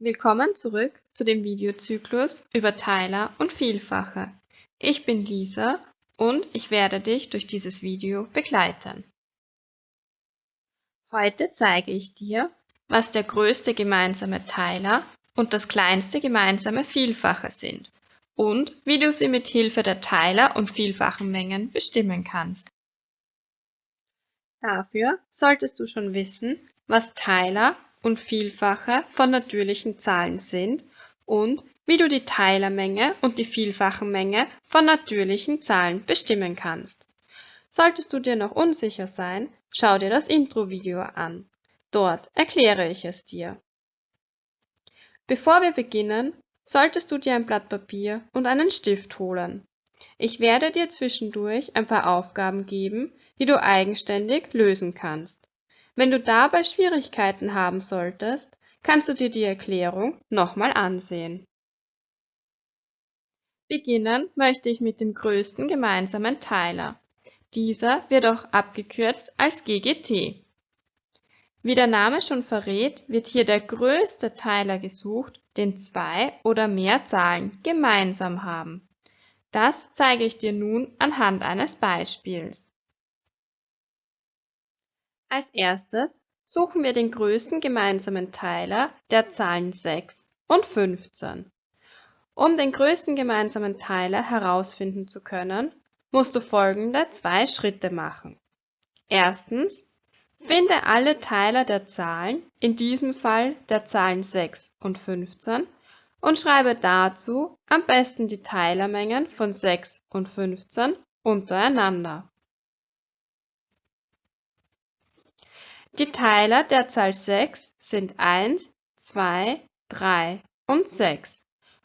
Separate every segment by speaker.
Speaker 1: Willkommen zurück zu dem Videozyklus über Teiler und Vielfache. Ich bin Lisa und ich werde dich durch dieses Video begleiten. Heute zeige ich dir, was der größte gemeinsame Teiler und das kleinste gemeinsame Vielfache sind und wie du sie mit Hilfe der Teiler- und Vielfachenmengen bestimmen kannst. Dafür solltest du schon wissen, was Teiler und Vielfache von natürlichen Zahlen sind und wie du die Teilermenge und die Vielfachenmenge von natürlichen Zahlen bestimmen kannst. Solltest du dir noch unsicher sein, schau dir das Intro-Video an. Dort erkläre ich es dir. Bevor wir beginnen, solltest du dir ein Blatt Papier und einen Stift holen. Ich werde dir zwischendurch ein paar Aufgaben geben, die du eigenständig lösen kannst. Wenn du dabei Schwierigkeiten haben solltest, kannst du dir die Erklärung nochmal ansehen. Beginnen möchte ich mit dem größten gemeinsamen Teiler. Dieser wird auch abgekürzt als GGT. Wie der Name schon verrät, wird hier der größte Teiler gesucht, den zwei oder mehr Zahlen gemeinsam haben. Das zeige ich dir nun anhand eines Beispiels. Als erstes suchen wir den größten gemeinsamen Teiler der Zahlen 6 und 15. Um den größten gemeinsamen Teiler herausfinden zu können, musst du folgende zwei Schritte machen. Erstens, finde alle Teiler der Zahlen, in diesem Fall der Zahlen 6 und 15, und schreibe dazu am besten die Teilermengen von 6 und 15 untereinander. Die Teiler der Zahl 6 sind 1, 2, 3 und 6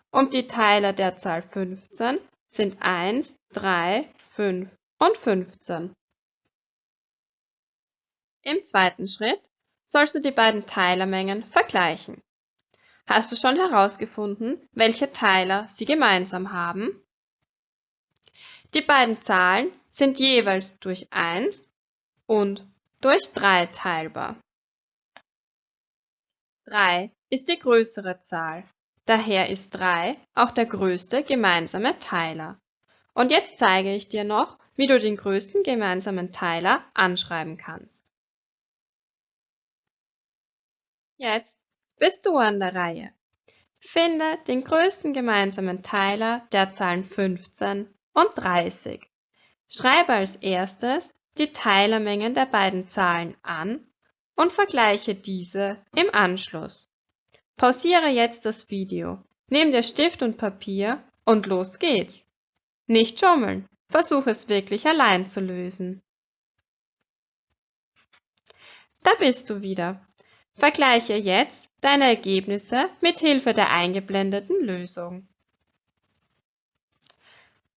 Speaker 1: und die Teiler der Zahl 15 sind 1, 3, 5 und 15. Im zweiten Schritt sollst du die beiden Teilermengen vergleichen. Hast du schon herausgefunden, welche Teiler sie gemeinsam haben? Die beiden Zahlen sind jeweils durch 1 und durch 3 teilbar. 3 ist die größere Zahl, daher ist 3 auch der größte gemeinsame Teiler. Und jetzt zeige ich dir noch, wie du den größten gemeinsamen Teiler anschreiben kannst. Jetzt bist du an der Reihe. Finde den größten gemeinsamen Teiler der Zahlen 15 und 30. Schreibe als erstes die Teilermengen der beiden Zahlen an und vergleiche diese im Anschluss. Pausiere jetzt das Video, nimm dir Stift und Papier und los geht's. Nicht schummeln, versuch es wirklich allein zu lösen. Da bist du wieder. Vergleiche jetzt deine Ergebnisse mit Hilfe der eingeblendeten Lösung.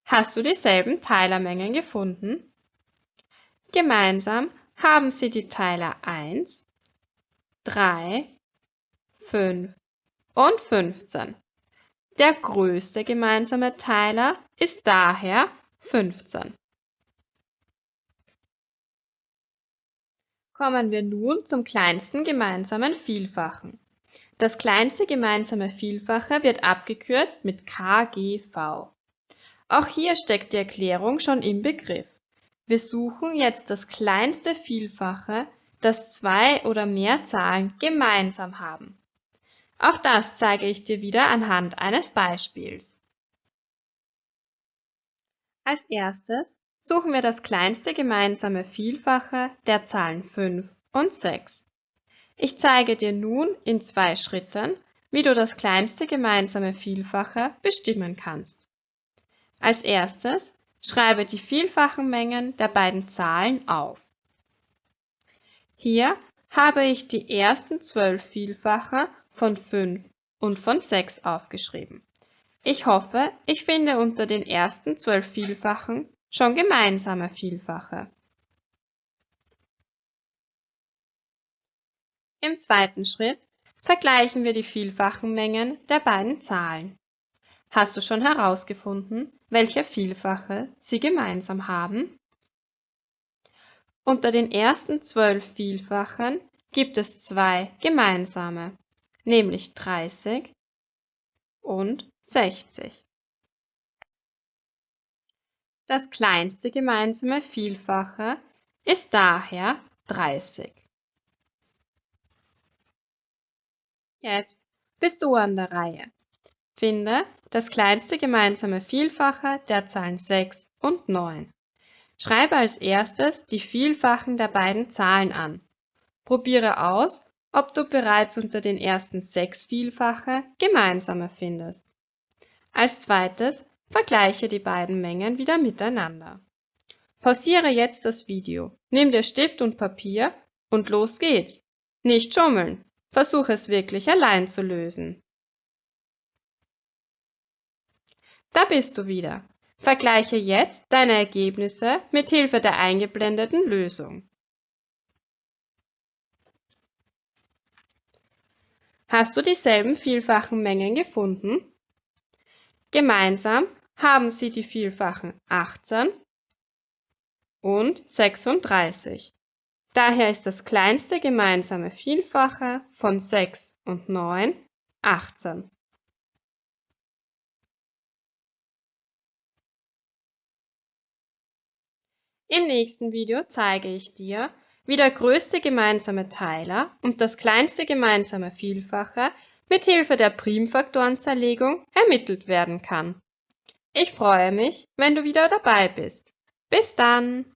Speaker 1: Hast du dieselben Teilermengen gefunden? Gemeinsam haben sie die Teiler 1, 3, 5 und 15. Der größte gemeinsame Teiler ist daher 15. Kommen wir nun zum kleinsten gemeinsamen Vielfachen. Das kleinste gemeinsame Vielfache wird abgekürzt mit KGV. Auch hier steckt die Erklärung schon im Begriff. Wir suchen jetzt das kleinste Vielfache, das zwei oder mehr Zahlen gemeinsam haben. Auch das zeige ich dir wieder anhand eines Beispiels. Als erstes suchen wir das kleinste gemeinsame Vielfache der Zahlen 5 und 6. Ich zeige dir nun in zwei Schritten, wie du das kleinste gemeinsame Vielfache bestimmen kannst. Als erstes Schreibe die vielfachen Mengen der beiden Zahlen auf. Hier habe ich die ersten zwölf Vielfache von 5 und von 6 aufgeschrieben. Ich hoffe, ich finde unter den ersten zwölf Vielfachen schon gemeinsame Vielfache. Im zweiten Schritt vergleichen wir die vielfachen Mengen der beiden Zahlen. Hast du schon herausgefunden, welche Vielfache sie gemeinsam haben? Unter den ersten zwölf Vielfachen gibt es zwei gemeinsame. nämlich 30 und 60. Das kleinste gemeinsame Vielfache ist daher 30. Jetzt bist du an der Reihe. Finde das kleinste gemeinsame Vielfache der Zahlen 6 und 9. Schreibe als erstes die Vielfachen der beiden Zahlen an. Probiere aus, ob du bereits unter den ersten sechs Vielfache gemeinsame findest. Als zweites vergleiche die beiden Mengen wieder miteinander. Pausiere jetzt das Video, nimm dir Stift und Papier und los geht's. Nicht schummeln, versuche es wirklich allein zu lösen. Da bist du wieder. Vergleiche jetzt deine Ergebnisse mit Hilfe der eingeblendeten Lösung. Hast du dieselben vielfachen Mengen gefunden? Gemeinsam haben sie die Vielfachen 18 und 36. Daher ist das kleinste gemeinsame Vielfache von 6 und 9 18. Im nächsten Video zeige ich dir, wie der größte gemeinsame Teiler und das kleinste gemeinsame Vielfache mit Hilfe der Primfaktorenzerlegung ermittelt werden kann. Ich freue mich, wenn du wieder dabei bist. Bis dann!